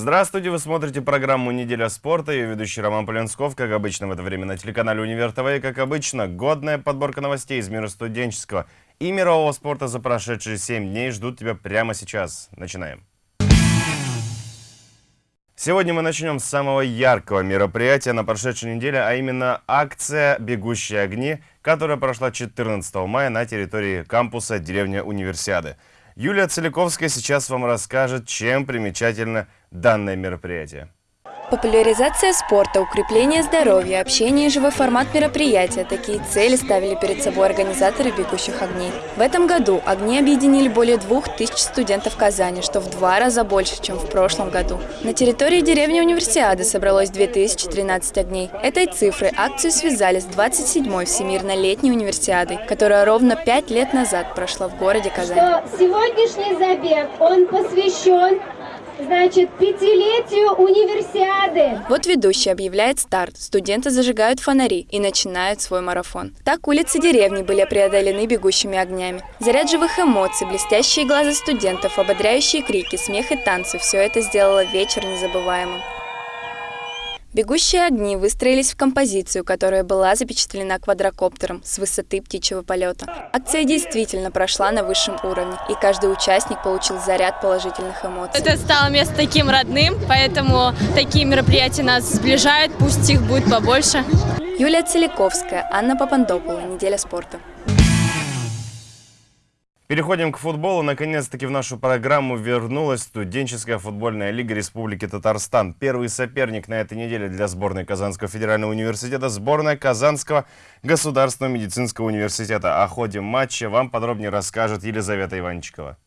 Здравствуйте, вы смотрите программу «Неделя спорта». Ее ведущий Роман Поленсков, как обычно в это время на телеканале «Универ ТВ». И, как обычно, годная подборка новостей из мира студенческого и мирового спорта за прошедшие 7 дней ждут тебя прямо сейчас. Начинаем. Сегодня мы начнем с самого яркого мероприятия на прошедшей неделе, а именно акция «Бегущие огни», которая прошла 14 мая на территории кампуса деревня Универсиады. Юлия Целиковская сейчас вам расскажет, чем примечательно данное мероприятие. Популяризация спорта, укрепление здоровья, общение и живой формат мероприятия – такие цели ставили перед собой организаторы «Бегущих огней». В этом году огни объединили более двух тысяч студентов Казани, что в два раза больше, чем в прошлом году. На территории деревни Универсиады собралось 2013 огней. Этой цифрой акцию связали с 27-й Всемирно-летней универсиадой, которая ровно пять лет назад прошла в городе Казань. Что сегодняшний забег, он посвящен значит, пятилетию универсиады. Вот ведущий объявляет старт, студенты зажигают фонари и начинают свой марафон. Так улицы деревни были преодолены бегущими огнями. Заряд живых эмоций, блестящие глаза студентов, ободряющие крики, смех и танцы – все это сделало вечер незабываемым. Бегущие огни выстроились в композицию, которая была запечатлена квадрокоптером с высоты птичьего полета. Акция действительно прошла на высшем уровне, и каждый участник получил заряд положительных эмоций. Это стало место таким родным, поэтому такие мероприятия нас сближают, пусть их будет побольше. Юлия Целиковская, Анна Папандопула, «Неделя спорта». Переходим к футболу. Наконец-таки в нашу программу вернулась студенческая футбольная лига Республики Татарстан. Первый соперник на этой неделе для сборной Казанского федерального университета – сборная Казанского государственного медицинского университета. О ходе матча вам подробнее расскажет Елизавета Иванчикова.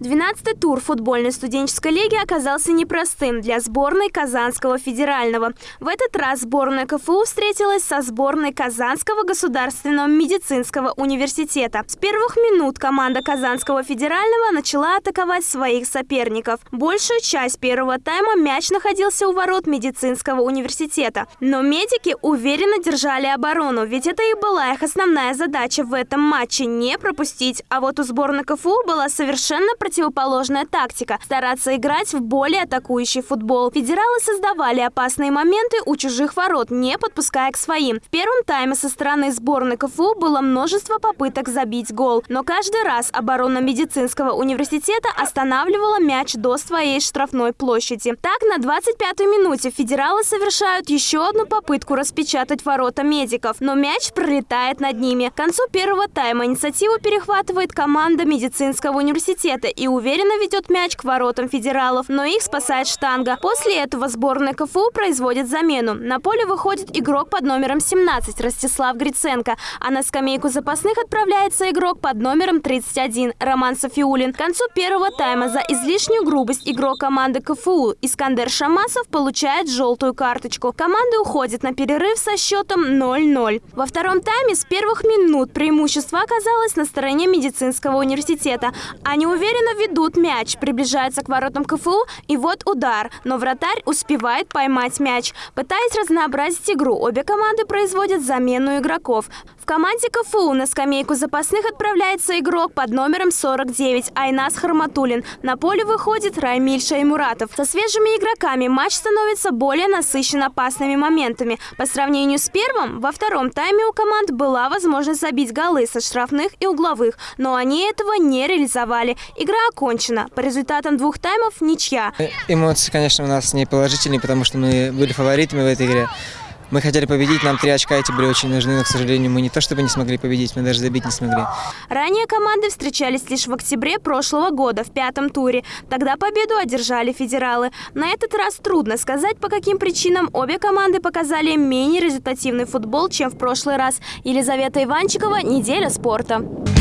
12-й тур футбольной студенческой лиги оказался непростым для сборной Казанского федерального. В этот раз сборная КФУ встретилась со сборной Казанского государственного медицинского университета. С первых минут команда Казанского федерального начала атаковать своих соперников. Большую часть первого тайма мяч находился у ворот медицинского университета. Но медики уверенно держали оборону, ведь это и была их основная задача в этом матче – не пропустить. А вот у сборной КФУ была совершенно совершенно противоположная тактика – стараться играть в более атакующий футбол. Федералы создавали опасные моменты у чужих ворот, не подпуская к своим. В первом тайме со стороны сборной КФУ было множество попыток забить гол, но каждый раз оборона медицинского университета останавливала мяч до своей штрафной площади. Так, на 25-й минуте федералы совершают еще одну попытку распечатать ворота медиков, но мяч пролетает над ними. К концу первого тайма инициативу перехватывает команда медицинского университета, защита и уверенно ведет мяч к воротам федералов, но их спасает штанга. После этого сборная КФУ производит замену. На поле выходит игрок под номером 17 Ростислав Гриценко, а на скамейку запасных отправляется игрок под номером 31 Роман Софиулин. К концу первого тайма за излишнюю грубость игрок команды КФУ Искандер Шамасов получает желтую карточку. Команда уходит на перерыв со счетом 0-0. Во втором тайме с первых минут преимущество оказалось на стороне медицинского университета. Они уверенно Уверенно ведут мяч, приближается к воротам КФУ, и вот удар. Но вратарь успевает поймать мяч. Пытаясь разнообразить игру, обе команды производят замену игроков. Команде КФУ на скамейку запасных отправляется игрок под номером 49 Айнас Харматулин. На поле выходит Раймиль Шаймуратов. Со свежими игроками матч становится более насыщен опасными моментами. По сравнению с первым, во втором тайме у команд была возможность забить голы со штрафных и угловых, но они этого не реализовали. Игра окончена. По результатам двух таймов ничья. Эмоции, конечно, у нас не положительные, потому что мы были фаворитами в этой игре. Мы хотели победить, нам три очка эти были очень нужны, но, к сожалению, мы не то чтобы не смогли победить, мы даже забить не смогли. Ранее команды встречались лишь в октябре прошлого года, в пятом туре. Тогда победу одержали федералы. На этот раз трудно сказать, по каким причинам обе команды показали менее результативный футбол, чем в прошлый раз. Елизавета Иванчикова, «Неделя спорта».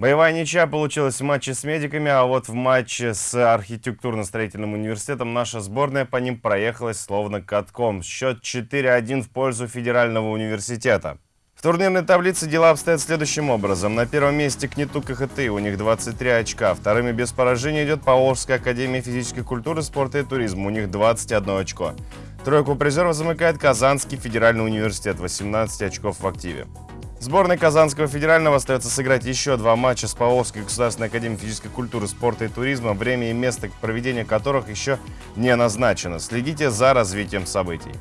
Боевая ничья получилась в матче с медиками, а вот в матче с архитектурно-строительным университетом наша сборная по ним проехалась словно катком. Счет 4-1 в пользу федерального университета. В турнирной таблице дела обстоят следующим образом. На первом месте КНИТУ КХТ, у них 23 очка. Вторыми без поражения идет Поволжская академия физической культуры, спорта и туризма, у них 21 очко. Тройку призеров замыкает Казанский федеральный университет, 18 очков в активе. Сборной Казанского федерального остается сыграть еще два матча с Павловской государственной академией физической культуры, спорта и туризма, время и место проведения которых еще не назначено. Следите за развитием событий.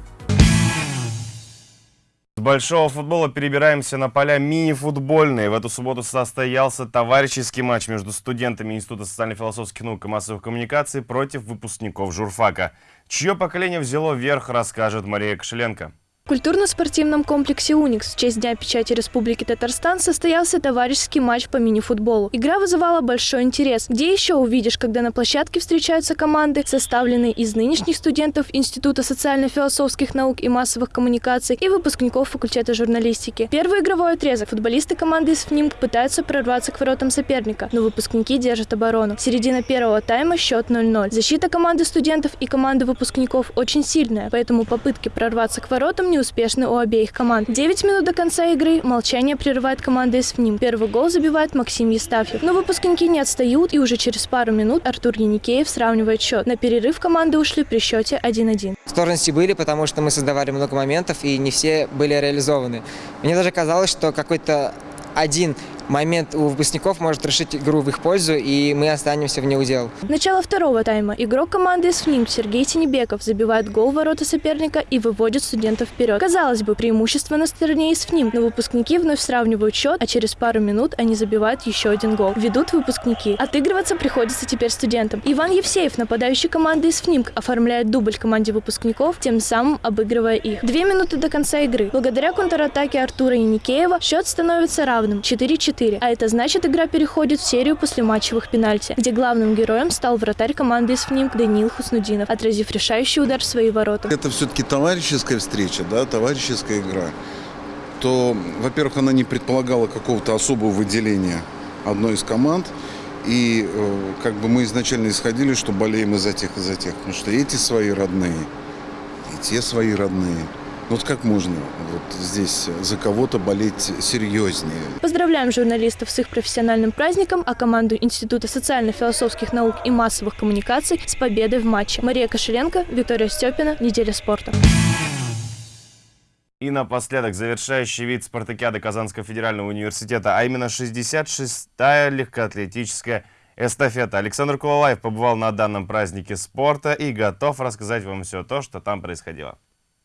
С большого футбола перебираемся на поля мини-футбольные. В эту субботу состоялся товарищеский матч между студентами Института социально-философских наук и массовых коммуникаций против выпускников журфака. Чье поколение взяло верх, расскажет Мария Кошеленко. Культурно-спортивном комплексе «Уникс» в честь Дня печати Республики Татарстан состоялся товарищеский матч по мини-футболу. Игра вызывала большой интерес. Где еще увидишь, когда на площадке встречаются команды, составленные из нынешних студентов Института социально-философских наук и массовых коммуникаций и выпускников факультета журналистики. Первый игровой отрезок. Футболисты команды из ФНИМК пытаются прорваться к воротам соперника, но выпускники держат оборону. Середина первого тайма счет 0-0. Защита команды студентов и команды выпускников очень сильная, поэтому попытки прорваться к воротам не успешны у обеих команд. 9 минут до конца игры молчание прерывает команда из ФНИМ. Первый гол забивает Максим Естафьев. Но выпускники не отстают, и уже через пару минут Артур Яникеев сравнивает счет. На перерыв команды ушли при счете 1-1. Сложности были, потому что мы создавали много моментов, и не все были реализованы. Мне даже казалось, что какой-то один момент у выпускников может решить игру в их пользу, и мы останемся в неудел. Начало второго тайма. Игрок команды из Сергей Тенебеков забивает гол в ворота соперника и выводит студентов вперед. Казалось бы, преимущество на стороне из но выпускники вновь сравнивают счет, а через пару минут они забивают еще один гол. Ведут выпускники. Отыгрываться приходится теперь студентам. Иван Евсеев, нападающий команды из оформляет дубль команде выпускников, тем самым обыгрывая их. Две минуты до конца игры. Благодаря контратаке Артура Яникеева счет становится равным 4-4. 4. А это значит, игра переходит в серию после матчевых пенальти, где главным героем стал вратарь команды из ФНИМ Даниил Хуснудинов, отразив решающий удар в свои ворота. Это все-таки товарищеская встреча, да, товарищеская игра. То, во-первых, она не предполагала какого-то особого выделения одной из команд. И э, как бы мы изначально исходили, что болеем из-за тех, из-за тех. Потому что эти свои родные, и те свои родные – вот как можно вот здесь за кого-то болеть серьезнее? Поздравляем журналистов с их профессиональным праздником, а команду Института социально-философских наук и массовых коммуникаций с победой в матче. Мария Кошеленко, Виктория Степина, Неделя спорта. И напоследок завершающий вид спартакиады Казанского федерального университета, а именно 66-я легкоатлетическая эстафета. Александр Кулалаев побывал на данном празднике спорта и готов рассказать вам все то, что там происходило.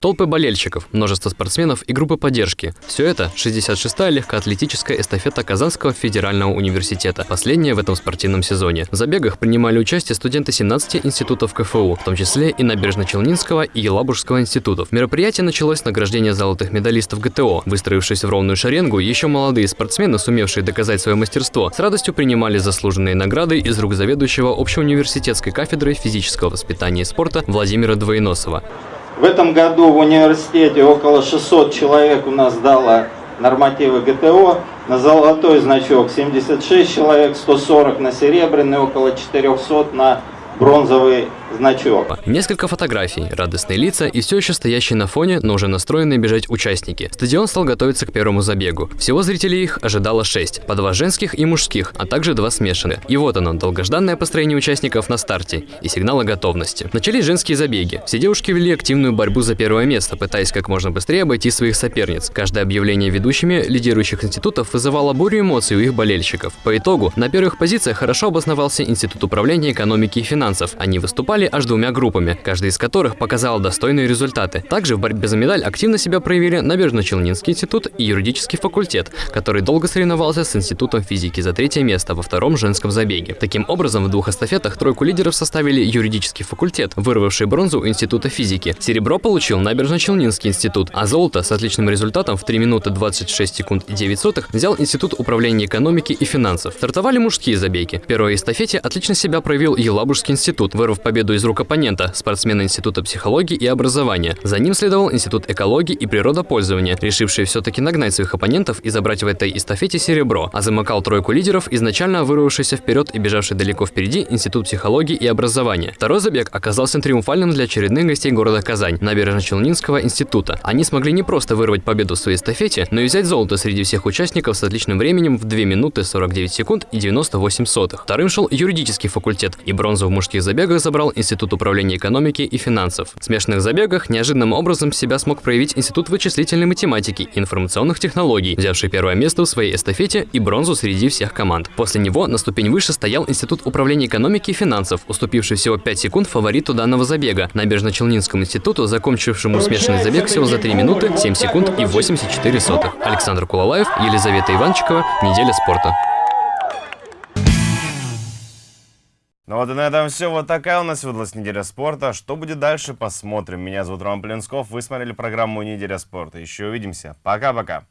Толпы болельщиков, множество спортсменов и группы поддержки. Все это 66-я легкоатлетическая эстафета Казанского федерального университета, последняя в этом спортивном сезоне. В забегах принимали участие студенты 17 институтов КФУ, в том числе и Набережно-Челнинского и Елабужского институтов. Мероприятие началось с награждения золотых медалистов ГТО. Выстроившись в ровную шеренгу, еще молодые спортсмены, сумевшие доказать свое мастерство, с радостью принимали заслуженные награды из рук заведующего общеуниверситетской кафедрой физического воспитания и спорта Владимира Двоеносова. В этом году в университете около 600 человек у нас дало нормативы ГТО. На золотой значок 76 человек, 140 на серебряный, около 400 на бронзовый значок. Несколько фотографий, радостные лица и все еще стоящие на фоне, но уже настроенные бежать участники. Стадион стал готовиться к первому забегу. Всего зрителей их ожидало шесть, по два женских и мужских, а также два смешанных. И вот оно, долгожданное построение участников на старте и сигнал о готовности. Начались женские забеги. Все девушки вели активную борьбу за первое место, пытаясь как можно быстрее обойти своих соперниц. Каждое объявление ведущими лидирующих институтов вызывало бурю эмоций у их болельщиков. По итогу, на первых позициях хорошо обосновался Институт управления экономики и финансов. Они выступали выступали аж двумя группами, каждая из которых показала достойные результаты. Также в борьбе за медаль активно себя проявили Набережно-Челнинский институт и юридический факультет, который долго соревновался с Институтом физики за третье место во втором женском забеге. Таким образом, в двух эстафетах тройку лидеров составили юридический факультет, вырвавший бронзу у Института физики. Серебро получил Набережно-Челнинский институт, а золото с отличным результатом в 3 минуты 26 секунд и 9 сотых взял Институт управления экономики и финансов. Стартовали мужские забеги. В первой эстафете отлично себя проявил Елабужский институт, вырвав победу из рук оппонента, спортсмена Института психологии и образования. За ним следовал Институт экологии и природопользования, решивший все-таки нагнать своих оппонентов и забрать в этой эстафете серебро, а замыкал тройку лидеров, изначально вырвавшийся вперед и бежавший далеко впереди Институт психологии и образования. Второй забег оказался триумфальным для очередных гостей города Казань, набережно-Челнинского института. Они смогли не просто вырвать победу в своей эстафете, но и взять золото среди всех участников с отличным временем в 2 минуты 49 секунд и 98 сотых. Вторым шел юридический факультет, и бронзу в мужских забегах забрал Институт управления экономики и финансов. В смешанных забегах неожиданным образом себя смог проявить Институт вычислительной математики и информационных технологий, взявший первое место в своей эстафете и бронзу среди всех команд. После него на ступень выше стоял Институт управления экономики и финансов, уступивший всего 5 секунд фавориту данного забега, Набережно-Челнинскому институту, закончившему смешанный забег всего за 3 минуты, 7 секунд и 84 сотых. Александр Кулалаев, Елизавета Иванчикова, Неделя спорта. Ну вот и на этом все. Вот такая у нас выдалась неделя спорта. Что будет дальше, посмотрим. Меня зовут Роман Плинсков. Вы смотрели программу «Неделя спорта». Еще увидимся. Пока-пока.